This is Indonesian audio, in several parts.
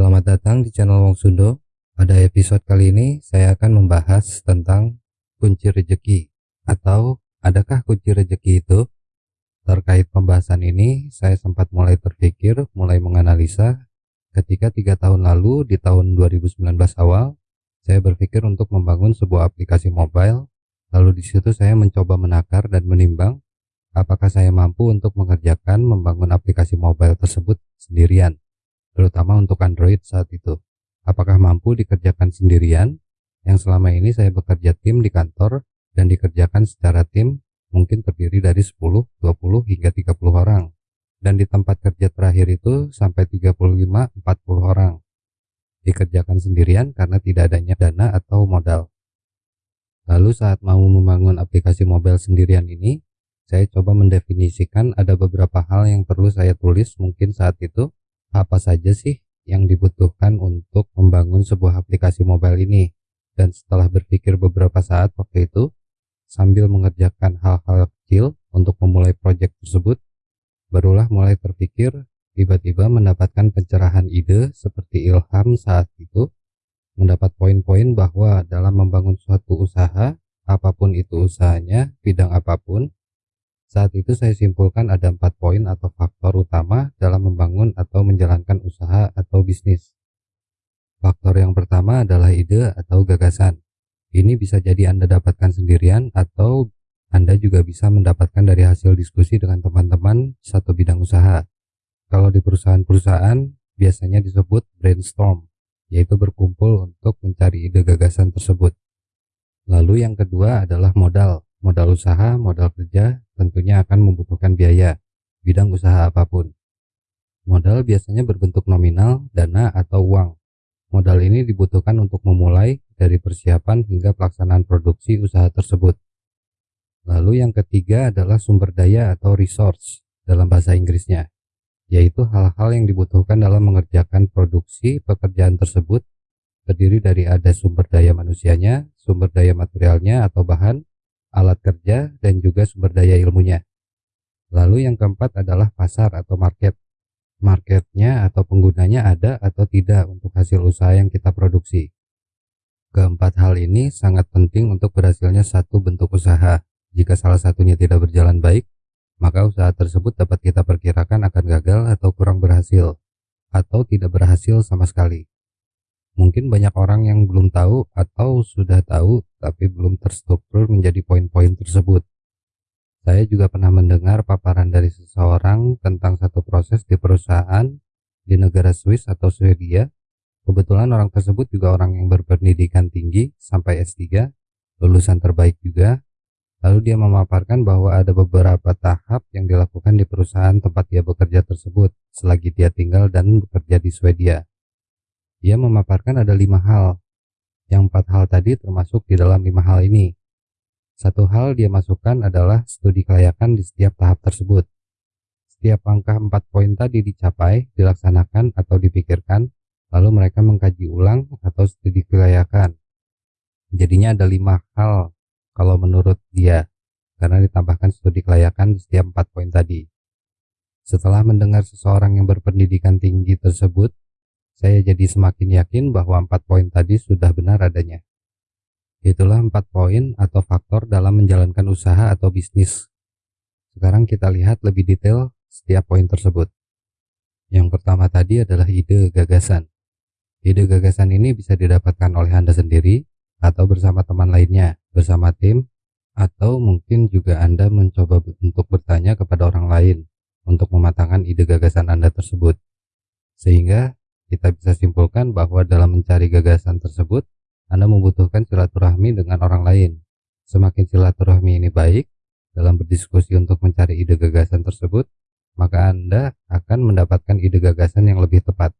Selamat datang di channel Wong Sundo. Pada episode kali ini saya akan membahas tentang kunci rejeki atau adakah kunci rejeki itu? Terkait pembahasan ini, saya sempat mulai terpikir, mulai menganalisa ketika tiga tahun lalu di tahun 2019 awal, saya berpikir untuk membangun sebuah aplikasi mobile. Lalu di situ saya mencoba menakar dan menimbang apakah saya mampu untuk mengerjakan membangun aplikasi mobile tersebut sendirian, terutama untuk Android saat itu. Apakah mampu dikerjakan sendirian? Yang selama ini saya bekerja tim di kantor dan dikerjakan secara tim mungkin terdiri dari 10, 20 hingga 30 orang. Dan di tempat kerja terakhir itu sampai 35, 40 orang. Dikerjakan sendirian karena tidak adanya dana atau modal. Lalu saat mau membangun aplikasi mobile sendirian ini, saya coba mendefinisikan ada beberapa hal yang perlu saya tulis mungkin saat itu apa saja sih yang dibutuhkan untuk membangun sebuah aplikasi mobile ini? Dan setelah berpikir beberapa saat waktu itu sambil mengerjakan hal-hal kecil untuk memulai proyek tersebut barulah mulai terpikir tiba-tiba mendapatkan pencerahan ide seperti ilham saat itu mendapat poin-poin bahwa dalam membangun suatu usaha apa pun itu usahanya bidang apa pun saat itu saya simpulkan ada empat poin atau faktor utama dalam membangun atau menjalankan usaha atau bisnis. Faktor yang pertama adalah ide atau gagasan. Ini bisa jadi Anda dapatkan sendirian atau Anda juga bisa mendapatkan dari hasil diskusi dengan teman-teman satu bidang usaha. Kalau di perusahaan-perusahaan biasanya disebut brainstorm, yaitu berkumpul untuk mencari ide gagasan tersebut. Lalu yang kedua adalah modal modal usaha, modal kerja tentunya akan membutuhkan biaya, bidang usaha apa pun. Modal biasanya berbentuk nominal, dana, atau uang. Modal ini dibutuhkan untuk memulai dari persiapan hingga pelaksanaan produksi usaha tersebut. Lalu yang ketiga adalah sumber daya atau resource dalam bahasa Inggrisnya, yaitu hal-hal yang dibutuhkan dalam mengerjakan produksi pekerjaan tersebut terdiri dari ada sumber daya manusianya, sumber daya materialnya atau bahan, alat kerja, dan juga sumber daya ilmunya. Lalu yang keempat adalah pasar atau market. Marketnya atau penggunanya ada atau tidak untuk hasil usaha yang kita produksi. Keempat hal ini sangat penting untuk berhasilnya satu bentuk usaha. Jika salah satunya tidak berjalan baik, maka usaha tersebut dapat kita perkirakan akan gagal atau kurang berhasil, atau tidak berhasil sama sekali. Mungkin banyak orang yang belum tahu atau sudah tahu tapi belum terstruktur menjadi poin-poin tersebut. Saya juga pernah mendengar paparan dari seseorang tentang satu proses di perusahaan di negara Swiss atau Swedia. Kebetulan orang tersebut juga orang yang berpendidikan tinggi sampai S3, lulusan terbaik juga. Lalu dia memaparkan bahwa ada beberapa tahap yang dilakukan di perusahaan tempat dia bekerja tersebut selagi dia tinggal dan bekerja di Swedia. Dia memaparkan ada lima hal. Yang empat hal tadi termasuk di dalam lima hal ini. Satu hal dia masukkan adalah studi kelayakan di setiap tahap tersebut. Setiap langkah empat poin tadi dicapai, dilaksanakan atau dipikirkan, lalu mereka mengkaji ulang atau studi kelayakan. Jadinya ada lima hal kalau menurut dia, karena ditambahkan studi kelayakan di setiap empat poin tadi. Setelah mendengar seseorang yang berpendidikan tinggi tersebut saya jadi semakin yakin bahwa empat poin tadi sudah benar adanya. Itulah empat poin atau faktor dalam menjalankan usaha atau bisnis. Sekarang kita lihat lebih detail setiap poin tersebut. Yang pertama tadi adalah ide gagasan. Ide gagasan ini bisa didapatkan oleh Anda sendiri atau bersama teman lainnya, bersama tim, atau mungkin juga Anda mencoba untuk bertanya kepada orang lain untuk mematangkan ide gagasan Anda tersebut. Sehingga kita bisa simpulkan bahwa dalam mencari gagasan tersebut, Anda membutuhkan silaturahmi dengan orang lain. Semakin silaturahmi ini baik dalam berdiskusi untuk mencari ide gagasan tersebut, maka Anda akan mendapatkan ide gagasan yang lebih tepat.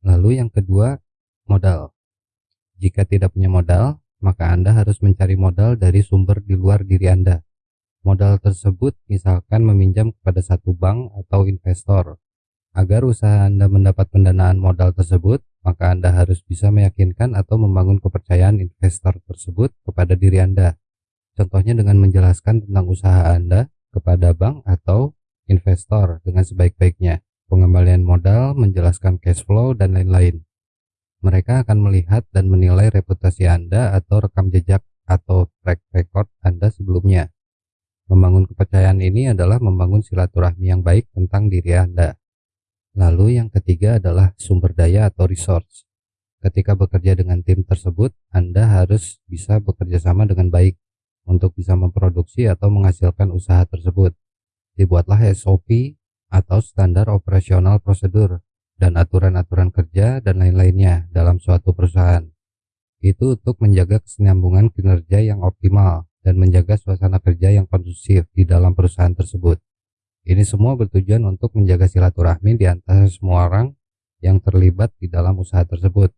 Lalu yang kedua, modal. Jika tidak punya modal, maka Anda harus mencari modal dari sumber di luar diri Anda. Modal tersebut misalkan meminjam kepada satu bank atau investor Agar usaha Anda mendapat pendanaan modal tersebut, maka Anda harus bisa meyakinkan atau membangun kepercayaan investor tersebut kepada diri Anda. Contohnya dengan menjelaskan tentang usaha Anda kepada bank atau investor dengan sebaik-baiknya. pengembalian modal, menjelaskan cash flow, dan lain-lain. Mereka akan melihat dan menilai reputasi Anda atau rekam jejak atau track record Anda sebelumnya. Membangun kepercayaan ini adalah membangun silaturahmi yang baik tentang diri Anda. Lalu yang ketiga adalah sumber daya atau resource. Ketika bekerja dengan tim tersebut, Anda harus bisa bekerja sama dengan baik untuk bisa memproduksi atau menghasilkan usaha tersebut. Dibuatlah SOP atau standar operasional prosedur dan aturan-aturan kerja dan lain-lainnya dalam suatu perusahaan. Itu untuk menjaga kesinambungan kinerja yang optimal dan menjaga suasana kerja yang kondusif di dalam perusahaan tersebut. Ini semua bertujuan untuk menjaga silaturahmi di antara semua orang yang terlibat di dalam usaha tersebut.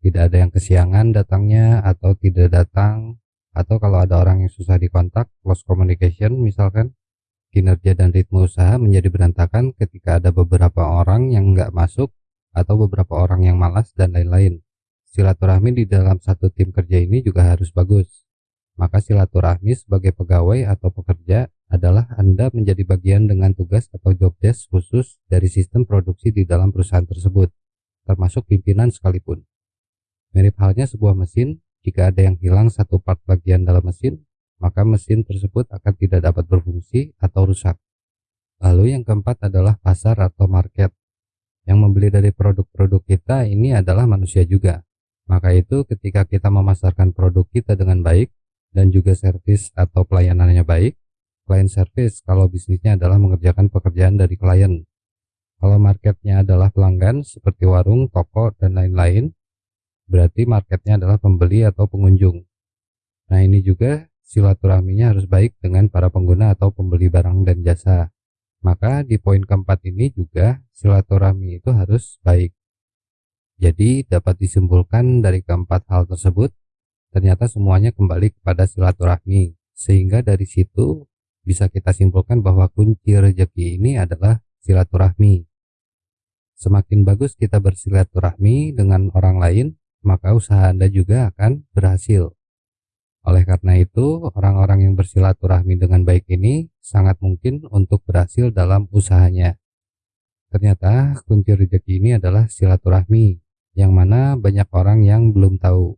Tidak ada yang kesiangan datangnya atau tidak datang, atau kalau ada orang yang susah dikontak, close communication misalkan, kinerja dan ritme usaha menjadi berantakan ketika ada beberapa orang yang nggak masuk atau beberapa orang yang malas dan lain-lain. Silaturahmi di dalam satu tim kerja ini juga harus bagus maka silaturahmi sebagai pegawai atau pekerja adalah Anda menjadi bagian dengan tugas atau job desk khusus dari sistem produksi di dalam perusahaan tersebut, termasuk pimpinan sekalipun. Mirip halnya sebuah mesin, jika ada yang hilang satu part bagian dalam mesin, maka mesin tersebut akan tidak dapat berfungsi atau rusak. Lalu yang keempat adalah pasar atau market. Yang membeli dari produk-produk kita ini adalah manusia juga. Maka itu ketika kita memasarkan produk kita dengan baik, dan juga servis atau pelayanannya baik. Client service kalau bisnisnya adalah mengerjakan pekerjaan dari klien. Kalau marketnya adalah pelanggan seperti warung, toko, dan lain-lain, berarti marketnya adalah pembeli atau pengunjung. Nah ini juga silaturahminya harus baik dengan para pengguna atau pembeli barang dan jasa. Maka di poin keempat ini juga silaturahmi itu harus baik. Jadi dapat disimpulkan dari keempat hal tersebut ternyata semuanya kembali kepada silaturahmi sehingga dari situ bisa kita simpulkan bahwa kunci rezeki ini adalah silaturahmi. Semakin bagus kita bersilaturahmi dengan orang lain maka usaha Anda juga akan berhasil. Oleh karena itu orang-orang yang bersilaturahmi dengan baik ini sangat mungkin untuk berhasil dalam usahanya. Ternyata kunci rezeki ini adalah silaturahmi yang mana banyak orang yang belum tahu.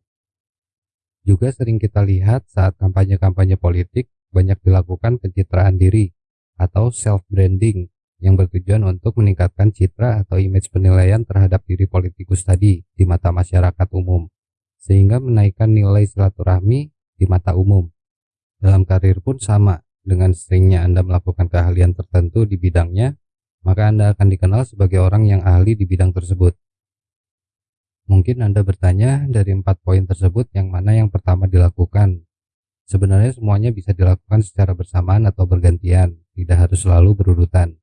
Juga sering kita lihat saat kampanye-kampanye politik banyak dilakukan pencitraan diri atau self-branding yang bertujuan untuk meningkatkan citra atau image penilaian terhadap diri politikus tadi di mata masyarakat umum, sehingga menaikkan nilai silaturahmi di mata umum. Dalam karir pun sama, dengan seringnya Anda melakukan keahlian tertentu di bidangnya, maka Anda akan dikenal sebagai orang yang ahli di bidang tersebut. Mungkin Anda bertanya dari empat poin tersebut yang mana yang pertama dilakukan. Sebenarnya semuanya bisa dilakukan secara bersamaan atau bergantian, tidak harus selalu berurutan.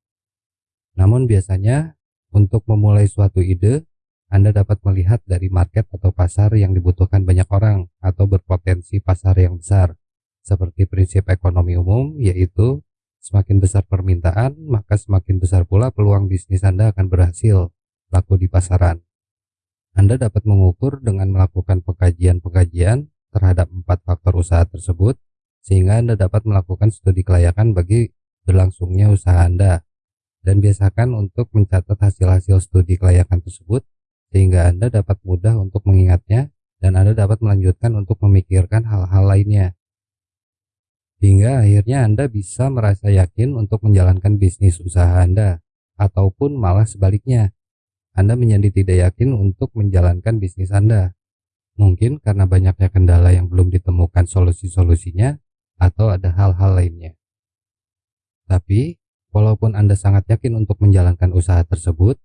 Namun biasanya untuk memulai suatu ide, Anda dapat melihat dari market atau pasar yang dibutuhkan banyak orang atau berpotensi pasar yang besar. Seperti prinsip ekonomi umum yaitu semakin besar permintaan, maka semakin besar pula peluang bisnis Anda akan berhasil laku di pasaran. Anda dapat mengukur dengan melakukan pengkajian-pengkajian terhadap empat faktor usaha tersebut, sehingga Anda dapat melakukan studi kelayakan bagi berlangsungnya usaha Anda. Dan biasakan untuk mencatat hasil-hasil studi kelayakan tersebut, sehingga Anda dapat mudah untuk mengingatnya dan Anda dapat melanjutkan untuk memikirkan hal-hal lainnya. Hingga akhirnya Anda bisa merasa yakin untuk menjalankan bisnis usaha Anda, ataupun malah sebaliknya, anda menjadi tidak yakin untuk menjalankan bisnis Anda. Mungkin karena banyaknya kendala yang belum ditemukan solusi-solusinya atau ada hal-hal lainnya. Tapi, walaupun Anda sangat yakin untuk menjalankan usaha tersebut,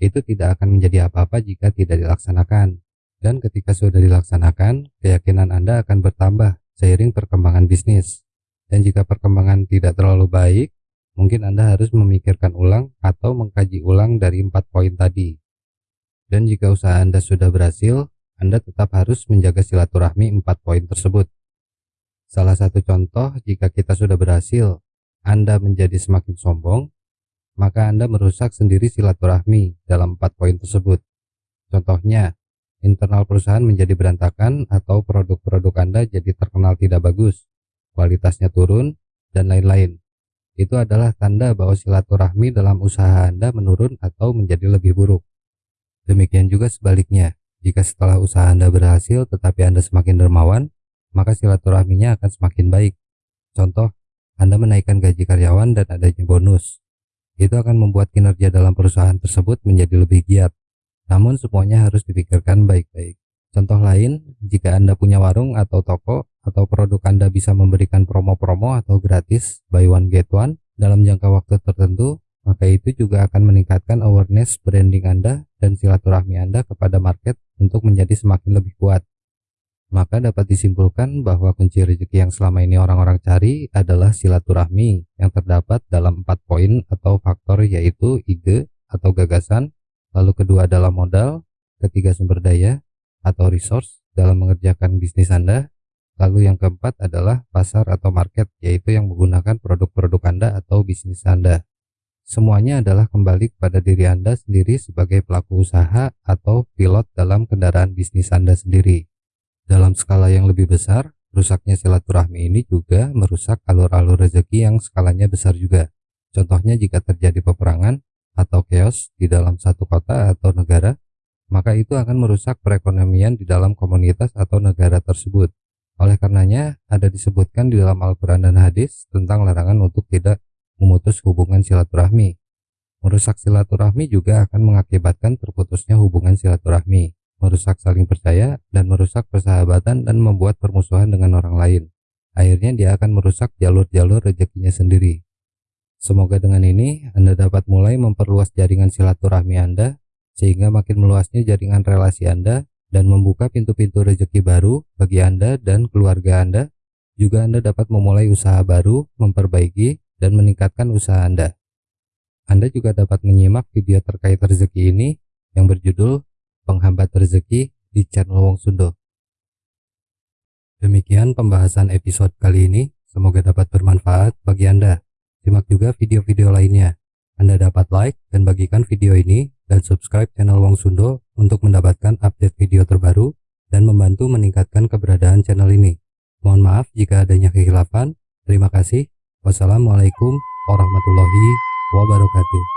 itu tidak akan menjadi apa-apa jika tidak dilaksanakan. Dan ketika sudah dilaksanakan, keyakinan Anda akan bertambah seiring perkembangan bisnis. Dan jika perkembangan tidak terlalu baik, mungkin Anda harus memikirkan ulang atau mengkaji ulang dari empat poin tadi. Dan jika usaha Anda sudah berhasil, Anda tetap harus menjaga silaturahmi empat poin tersebut. Salah satu contoh, jika kita sudah berhasil, Anda menjadi semakin sombong, maka Anda merusak sendiri silaturahmi dalam empat poin tersebut. Contohnya, internal perusahaan menjadi berantakan atau produk-produk Anda jadi terkenal tidak bagus, kualitasnya turun, dan lain-lain. itu adalah tanda bahwa silaturahmi dalam usaha Anda menurun atau menjadi lebih buruk. Demikian juga sebaliknya, jika setelah usaha Anda berhasil tetapi Anda semakin dermawan, maka silaturahminya akan semakin baik. Contoh, Anda menaikkan gaji karyawan dan adanya bonus. Itu akan membuat kinerja dalam perusahaan tersebut menjadi lebih giat. Namun semuanya harus dipikirkan baik-baik. Contoh lain, jika Anda punya warung atau toko, atau produk Anda bisa memberikan promo-promo atau gratis buy one get one dalam jangka waktu tertentu, maka itu juga akan meningkatkan awareness branding Anda dan silaturahmi Anda kepada market untuk menjadi semakin lebih kuat. Maka dapat disimpulkan bahwa kunci rezeki yang selama ini orang-orang cari adalah silaturahmi yang terdapat dalam empat poin atau faktor yaitu ide atau gagasan, lalu kedua adalah modal, ketiga sumber daya, atau resource dalam mengerjakan bisnis Anda. Lalu yang keempat adalah pasar atau market, yaitu yang menggunakan produk-produk Anda atau bisnis Anda. Semuanya adalah kembali kepada diri Anda sendiri sebagai pelaku usaha atau pilot dalam kendaraan bisnis Anda sendiri. Dalam skala yang lebih besar, rusaknya silaturahmi ini juga merusak alur-alur rezeki yang skalanya besar juga. Contohnya jika terjadi peperangan atau chaos di dalam satu kota atau negara, maka itu akan merusak perekonomian di dalam komunitas atau negara tersebut. Oleh karenanya, ada disebutkan di dalam Al-Quran dan hadis tentang larangan untuk tidak memutus hubungan silaturahmi. Merusak silaturahmi juga akan mengakibatkan terputusnya hubungan silaturahmi, merusak saling percaya, dan merusak persahabatan dan membuat permusuhan dengan orang lain. Akhirnya dia akan merusak jalur-jalur rezekinya sendiri. Semoga dengan ini Anda dapat mulai memperluas jaringan silaturahmi Anda sehingga makin meluasnya jaringan relasi Anda dan membuka pintu-pintu rezeki baru bagi Anda dan keluarga Anda. Juga Anda dapat memulai usaha baru, memperbaiki, dan meningkatkan usaha Anda. Anda juga dapat menyimak video terkait rezeki ini yang berjudul Penghambat Rezeki di channel Wong Sundo. Demikian pembahasan episode kali ini, semoga dapat bermanfaat bagi Anda. Simak juga video-video lainnya. Anda dapat like dan bagikan video ini dan subscribe channel Wong Sundo untuk mendapatkan update video terbaru dan membantu meningkatkan keberadaan channel ini. Mohon maaf jika adanya kehilafan. Terima kasih. Wassalamualaikum warahmatullahi wabarakatuh.